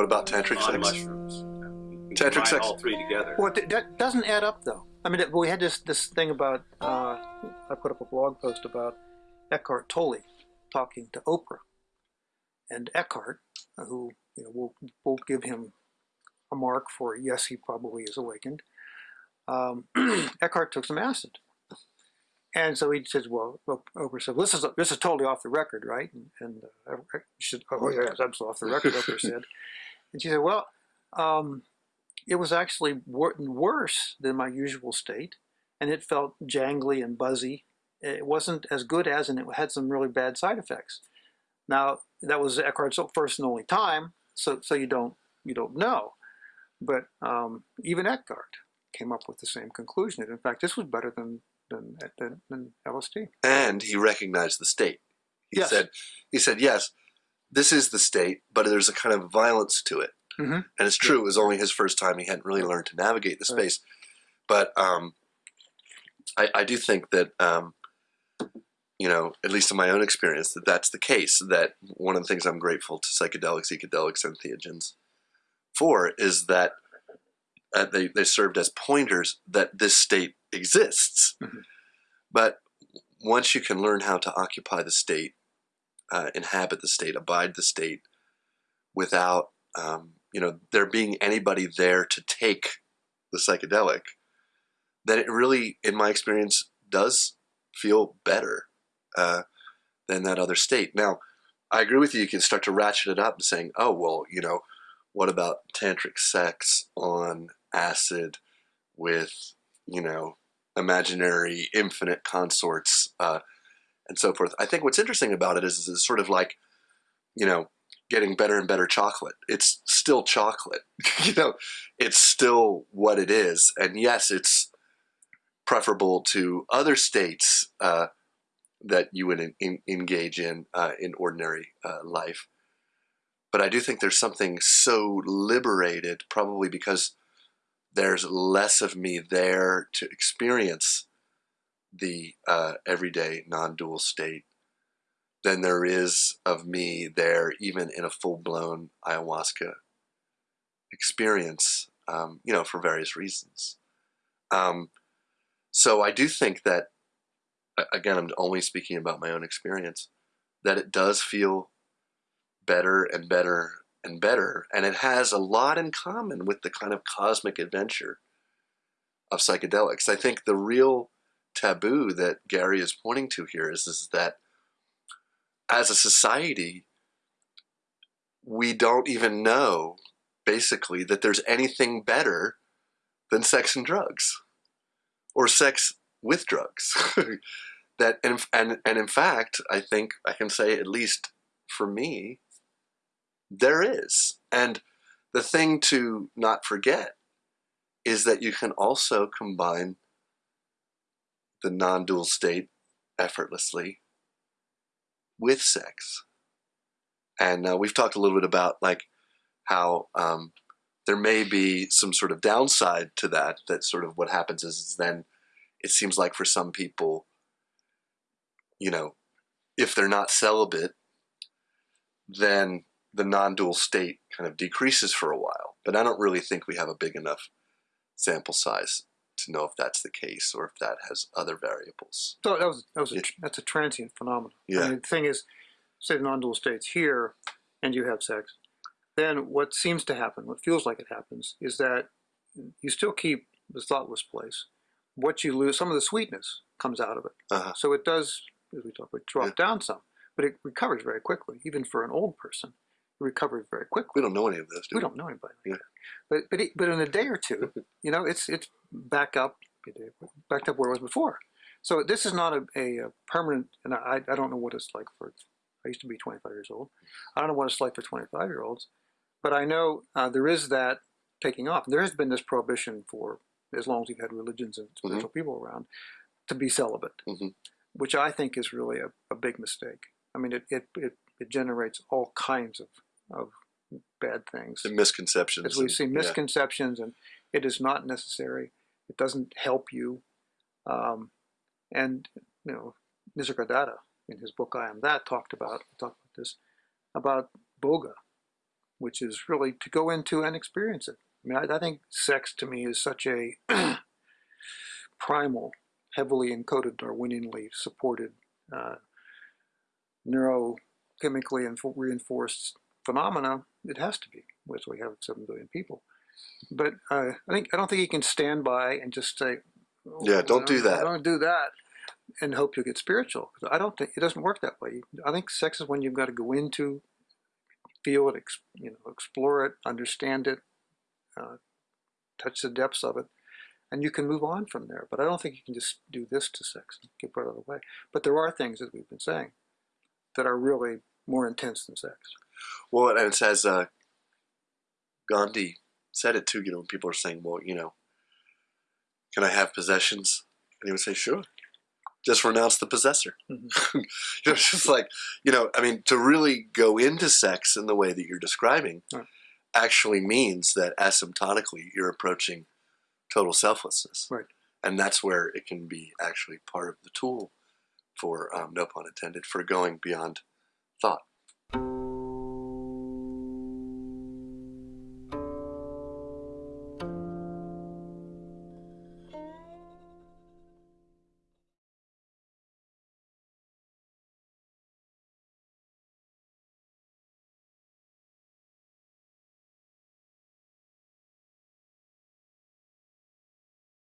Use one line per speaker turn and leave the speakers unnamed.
What about tantric
on
sex?
mushrooms.
Tantric sex.
all three together.
Well, that doesn't add up, though. I mean, we had this this thing about. Uh, I put up a blog post about Eckhart Tolle talking to Oprah, and Eckhart, who you know, we'll, we'll give him a mark for yes, he probably is awakened. Um, Eckhart took some acid, and so he says, "Well, well Oprah said, this is this is totally off the record, right?" And, and uh, she said, "Oh yeah, it's absolutely off the record." Oprah said, and she said, "Well." Um, it was actually wor- worse than my usual state, and it felt jangly and buzzy. It wasn't as good as, and it had some really bad side effects. Now that was Eckhart's first and only time, so so you don't you don't know, but um, even Eckhart came up with the same conclusion. In fact, this was better than than than, than LSD.
and he recognized the state. He
Yes.
said, he said, yes, this is the state, but there's a kind of violence to it.
Mhm.
And it's true. It was only his first time. He hadn't really learned to navigate the
Right.
space. But um, I, I do think that, um, you know, at least in my own experience, that that's the case. That one of the things I'm grateful to psychedelics, ecodelics, and theogens for is that uh, they, they served as pointers that this state exists.
Mhm.
But once you can learn how to occupy the state, uh, inhabit the state, abide the state, without um, you know there being anybody there to take the psychedelic, then it really, in my experience, does feel better uh, than that other state. Now, I agree with you. You can start to ratchet it up and saying, "Oh, well, you know, what about tantric sex on acid with you know imaginary infinite consorts uh, and so forth?" I think what's interesting about it is, is it's sort of like, you know, getting better and better chocolate. It's still chocolate. you know, it's still what it is. And yes, it's preferable to other states uh, that you would en- en- engage in uh, in ordinary uh, life. But I do think there's something so liberated, probably because there's less of me there to experience the uh, everyday non-dual state than there is of me there, even in a full-blown ayahuasca experience. Um, you know, for various reasons. Um, so I do think that, again, I'm only speaking about my own experience, that it does feel better and better and better, and it has a lot in common with the kind of cosmic adventure of psychedelics. I think the real taboo that Gary is pointing to here is, is that as a society, we don't even know, basically, that there's anything better than sex and drugs or sex with drugs. that and, and and in fact, I think I can say at least for me, there is. And the thing to not forget is that you can also combine the non-dual state effortlessly with sex. And uh, we've talked a little bit about like how um, there may be some sort of downside to that. That sort of what happens is, is then it seems like for some people, you know, if they're not celibate, then the non-dual state kind of decreases for a while. But I don't really think we have a big enough sample size to know if that's the case or if that has other variables.
So that was that was a,
Yeah.
that's a transient phenomenon.
Yeah.
I mean, the thing is, say the non-dual states here, and you have sex, then what seems to happen, what feels like it happens, is that you still keep the thoughtless place. What you lose, some of the sweetness comes out of it.
Uh-huh.
So it does, as we talked about, drop
Yeah.
down some, but it recovers very quickly. Even for an old person, it recovers very quickly.
We don't know any of this. Do
We
we?
don't know anybody like
Yeah.
But but it, but in a day or two, you know, it's it's back up, backed up where it was before. So this is not a, a, a permanent, and I I don't know what it's like for. I used to be 25 years old. I don't know what it's like for 25 year olds, but I know uh, there is that taking off. There has been this prohibition for as long as we've had religions and spiritual people around to be celibate,
Mhm.
which I think is really a, a big mistake. I mean, it, it, it, it generates all kinds of, of bad things
The misconceptions.
as we
and-
see
yeah.
misconceptions and it is not necessary it doesn't help you um, and you know nisargadatta in his book i am that talked about talked about this about bhoga which is really to go into and experience it. I mean, I, I think sex to me is such a primal, heavily encoded, Darwinianly supported, uh, neurochemically inf- reinforced phenomena. It has to be, which we have seven billion people. But uh, I think I don't think you can stand by and just say, oh,
Yeah, don't do that.
Don't do that, and hope you'll get spiritual. I don't think it doesn't work that way. I think sex is when you've got to go into, feel it, you know, explore it, understand it, uh, touch the depths of it, and you can move on from there. But I don't think you can just do this to sex and get right out of the way. But there are things, as we've been saying, that are really more intense than sex.
Well, and it says uh, Gandhi said it too. You know, when people are saying, "Well, you know, can I have possessions?" and he would say, "Sure." Just renounce the possessor.
Mhm.
you know, it's just like you know. I mean, to really go into sex in the way that you're describing
Right.
actually means that asymptotically you're approaching total selflessness,
Right.
and that's where it can be actually part of the tool for um, no pun intended for going beyond thought.